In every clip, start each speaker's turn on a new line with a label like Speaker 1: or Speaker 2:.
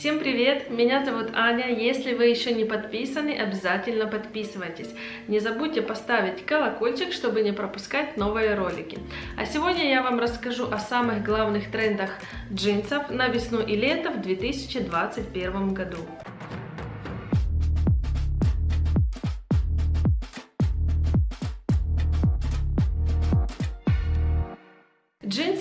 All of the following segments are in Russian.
Speaker 1: Всем привет! Меня зовут Аня. Если вы еще не подписаны, обязательно подписывайтесь. Не забудьте поставить колокольчик, чтобы не пропускать новые ролики. А сегодня я вам расскажу о самых главных трендах джинсов на весну и лето в 2021 году.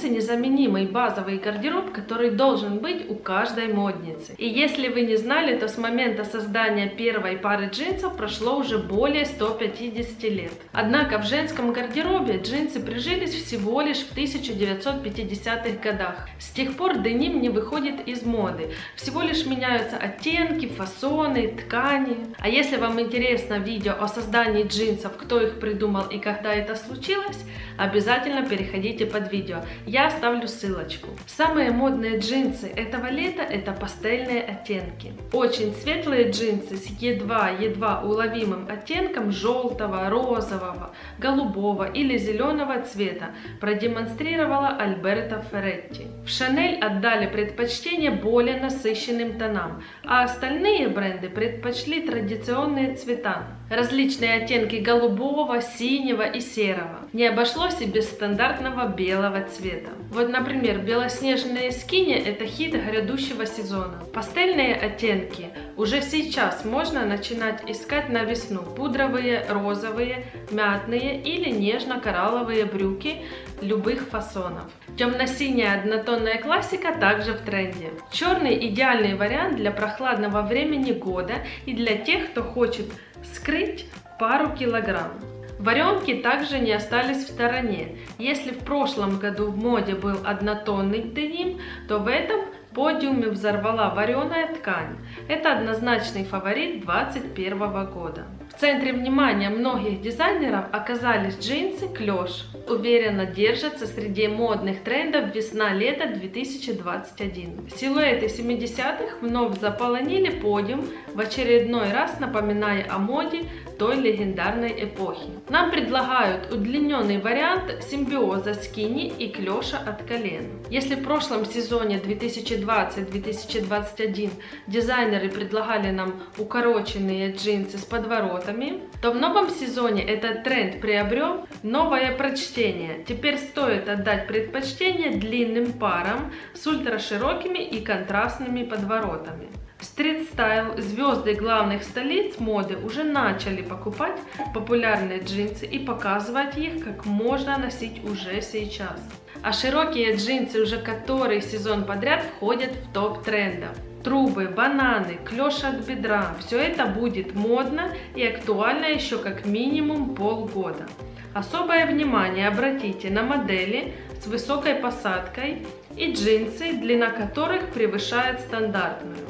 Speaker 1: Незаменимый базовый гардероб, который должен быть у каждой модницы. И если вы не знали, то с момента создания первой пары джинсов прошло уже более 150 лет. Однако в женском гардеробе джинсы прижились всего лишь в 1950-х годах. С тех пор деним не выходит из моды. Всего лишь меняются оттенки, фасоны, ткани. А если вам интересно видео о создании джинсов, кто их придумал и когда это случилось, обязательно переходите под видео я оставлю ссылочку. Самые модные джинсы этого лета это пастельные оттенки. Очень светлые джинсы с едва-едва уловимым оттенком желтого, розового, голубого или зеленого цвета продемонстрировала Альберто Ферретти. В Шанель отдали предпочтение более насыщенным тонам, а остальные бренды предпочли традиционные цвета. Различные оттенки голубого, синего и серого. Не обошлось и без стандартного белого цвета. Вот, например, белоснежные скини – это хит грядущего сезона. Пастельные оттенки уже сейчас можно начинать искать на весну. Пудровые, розовые, мятные или нежно-коралловые брюки любых фасонов. Темно-синяя однотонная классика также в тренде. Черный идеальный вариант для прохладного времени года и для тех, кто хочет скрыть пару килограмм. Варенки также не остались в стороне. Если в прошлом году в моде был однотонный деним, то в этом подиуме взорвала вареная ткань. Это однозначный фаворит 2021 года. Центре внимания многих дизайнеров оказались джинсы клеш. Уверенно держатся среди модных трендов весна-лето 2021. Силуэты 70-х вновь заполонили подиум, в очередной раз напоминая о моде той легендарной эпохи. Нам предлагают удлиненный вариант симбиоза скини и клеша от колен. Если в прошлом сезоне 2020-2021 дизайнеры предлагали нам укороченные джинсы с подворотом, воротами, то в новом сезоне этот тренд приобрел новое прочтение. Теперь стоит отдать предпочтение длинным парам с ультраширокими и контрастными подворотами. Стрит-стайл звезды главных столиц моды уже начали покупать популярные джинсы и показывать их, как можно носить уже сейчас. А широкие джинсы уже который сезон подряд входят в топ трендов трубы, бананы, клеш от бедра. Все это будет модно и актуально еще как минимум полгода. Особое внимание обратите на модели с высокой посадкой и джинсы, длина которых превышает стандартную.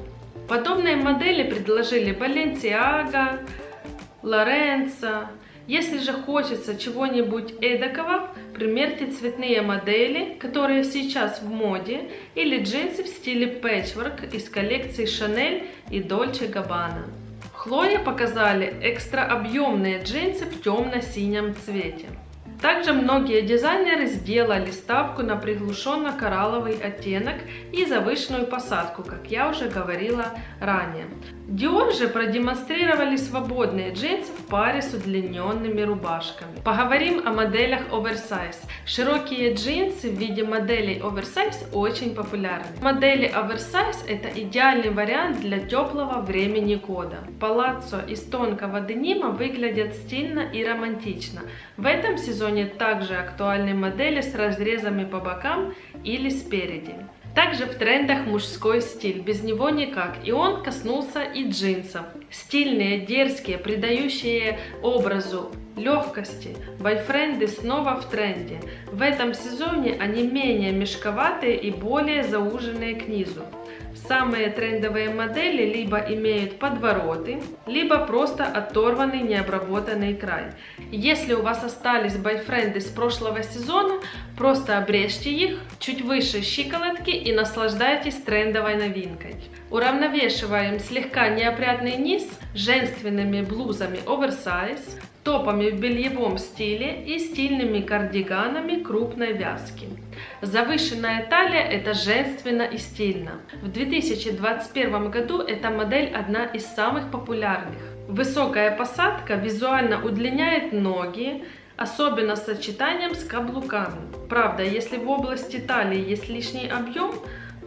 Speaker 1: Подобные модели предложили Balenciaga, Lorenzo, если же хочется чего-нибудь эдакого, примерьте цветные модели, которые сейчас в моде, или джинсы в стиле пэтчворк из коллекции Chanel и Dolce Gabbana. Хлоя показали экстра объемные джинсы в темно-синем цвете. Также многие дизайнеры сделали ставку на приглушенно-коралловый оттенок и завышенную посадку, как я уже говорила ранее. Dior же продемонстрировали свободные джинсы в паре с удлиненными рубашками. Поговорим о моделях оверсайз. Широкие джинсы в виде моделей оверсайз очень популярны. Модели оверсайз это идеальный вариант для теплого времени года. Палаццо из тонкого денима выглядят стильно и романтично. В этом сезоне также актуальны модели с разрезами по бокам или спереди. Также в трендах мужской стиль, без него никак. И он коснулся и джинсов. Стильные, дерзкие, придающие образу легкости. Бойфренды снова в тренде. В этом сезоне они менее мешковатые и более зауженные к низу. Самые трендовые модели либо имеют подвороты, либо просто оторванный необработанный край. Если у вас остались бойфренды с прошлого сезона, просто обрежьте их чуть выше щиколотки и наслаждайтесь трендовой новинкой. Уравновешиваем слегка неопрятный низ женственными блузами оверсайз, топами в бельевом стиле и стильными кардиганами крупной вязки. Завышенная талия – это женственно и стильно. В 2021 году эта модель одна из самых популярных. Высокая посадка визуально удлиняет ноги, особенно с сочетанием с каблуками. Правда, если в области талии есть лишний объем,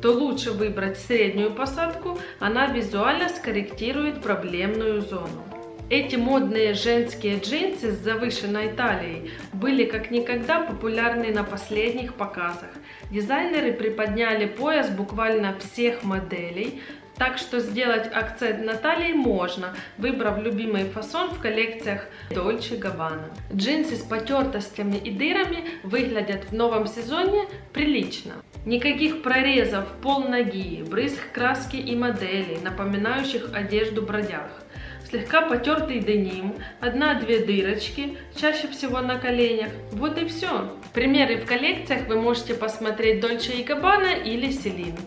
Speaker 1: то лучше выбрать среднюю посадку, она визуально скорректирует проблемную зону. Эти модные женские джинсы с завышенной талией были как никогда популярны на последних показах. Дизайнеры приподняли пояс буквально всех моделей, так что сделать акцент на талии можно, выбрав любимый фасон в коллекциях Dolce Gabbana. Джинсы с потертостями и дырами выглядят в новом сезоне прилично. Никаких прорезов, пол ноги, брызг краски и моделей, напоминающих одежду бродяг. Слегка потертый деним, одна-две дырочки, чаще всего на коленях. Вот и все. Примеры в коллекциях вы можете посмотреть Dolce Gabbana или Celine.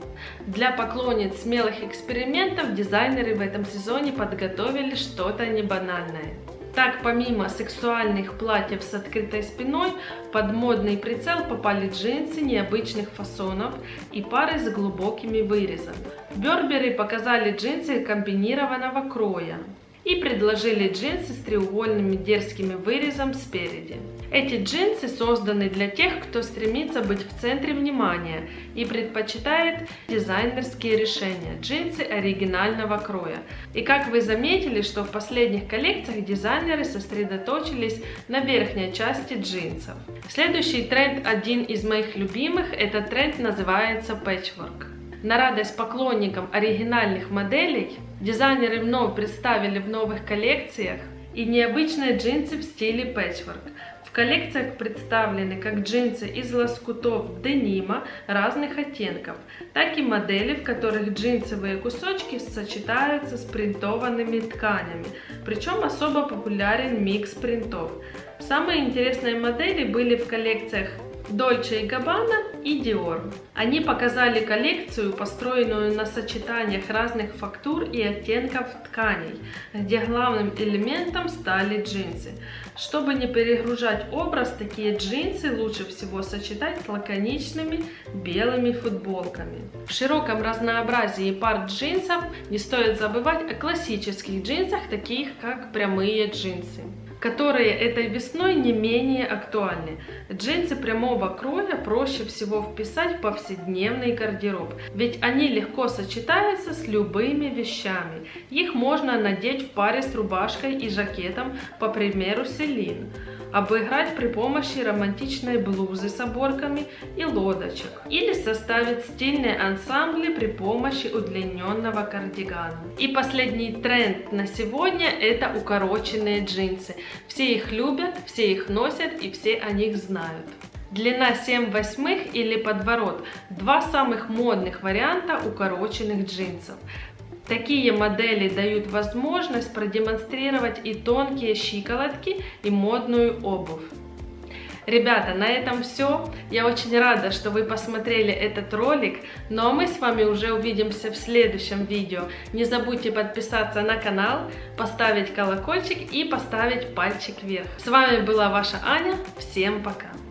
Speaker 1: Для поклонниц смелых экспериментов дизайнеры в этом сезоне подготовили что-то небанальное. Так, помимо сексуальных платьев с открытой спиной, под модный прицел попали джинсы необычных фасонов и пары с глубокими вырезами. Берберы показали джинсы комбинированного кроя и предложили джинсы с треугольными дерзкими вырезом спереди. Эти джинсы созданы для тех, кто стремится быть в центре внимания и предпочитает дизайнерские решения, джинсы оригинального кроя. И как вы заметили, что в последних коллекциях дизайнеры сосредоточились на верхней части джинсов. Следующий тренд, один из моих любимых, этот тренд называется patchwork. На радость поклонникам оригинальных моделей дизайнеры вновь представили в новых коллекциях и необычные джинсы в стиле пэтчворк. В коллекциях представлены как джинсы из лоскутов денима разных оттенков, так и модели, в которых джинсовые кусочки сочетаются с принтованными тканями, причем особо популярен микс принтов. Самые интересные модели были в коллекциях Dolce Gabbana и Dior. Они показали коллекцию, построенную на сочетаниях разных фактур и оттенков тканей, где главным элементом стали джинсы. Чтобы не перегружать образ, такие джинсы лучше всего сочетать с лаконичными белыми футболками. В широком разнообразии пар джинсов не стоит забывать о классических джинсах, таких как прямые джинсы которые этой весной не менее актуальны. Джинсы прямого кроя проще всего вписать в повседневный гардероб, ведь они легко сочетаются с любыми вещами. Их можно надеть в паре с рубашкой и жакетом, по примеру Селин обыграть при помощи романтичной блузы с оборками и лодочек. Или составить стильные ансамбли при помощи удлиненного кардигана. И последний тренд на сегодня это укороченные джинсы. Все их любят, все их носят и все о них знают. Длина 7 восьмых или подворот – два самых модных варианта укороченных джинсов. Такие модели дают возможность продемонстрировать и тонкие щиколотки, и модную обувь. Ребята, на этом все. Я очень рада, что вы посмотрели этот ролик. Ну а мы с вами уже увидимся в следующем видео. Не забудьте подписаться на канал, поставить колокольчик и поставить пальчик вверх. С вами была ваша Аня. Всем пока!